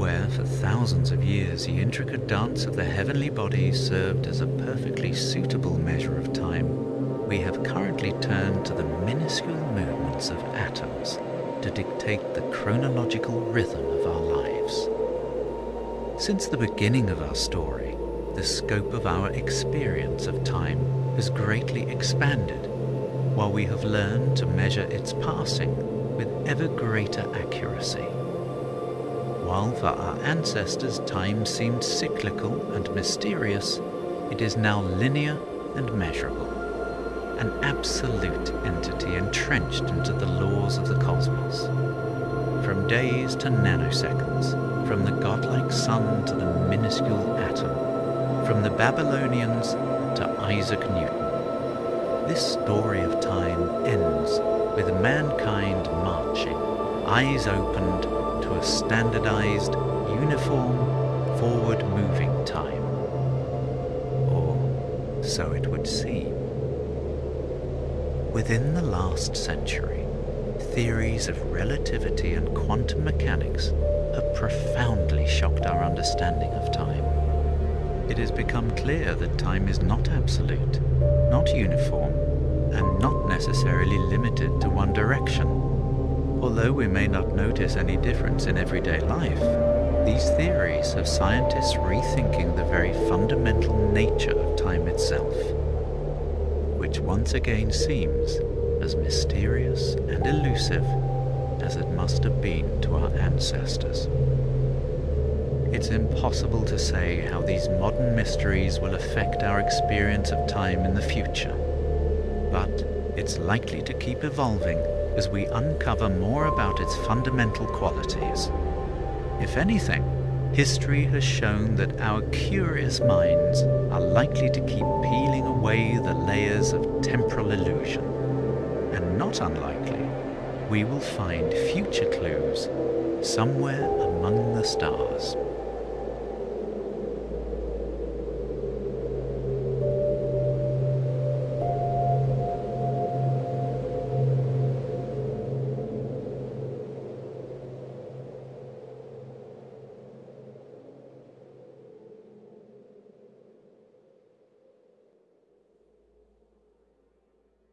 for thousands of years the intricate dance of the heavenly bodies served as a perfectly suitable measure of time, we have currently turned to the minuscule movements of atoms to dictate the chronological rhythm of our lives. Since the beginning of our story, the scope of our experience of time has greatly expanded, while we have learned to measure its passing with ever greater accuracy. While for our ancestors time seemed cyclical and mysterious, it is now linear and measurable, an absolute entity entrenched into the laws of the cosmos. From days to nanoseconds, from the godlike sun to the minuscule atom, from the Babylonians to Isaac Newton. This story of time ends with mankind marching, eyes opened a standardized, uniform, forward-moving time. Or so it would seem. Within the last century, theories of relativity and quantum mechanics have profoundly shocked our understanding of time. It has become clear that time is not absolute, not uniform, and not necessarily limited to one direction. Although we may not notice any difference in everyday life, these theories have scientists rethinking the very fundamental nature of time itself, which once again seems as mysterious and elusive as it must have been to our ancestors. It's impossible to say how these modern mysteries will affect our experience of time in the future, but it's likely to keep evolving as we uncover more about its fundamental qualities. If anything, history has shown that our curious minds are likely to keep peeling away the layers of temporal illusion. And not unlikely, we will find future clues somewhere among the stars.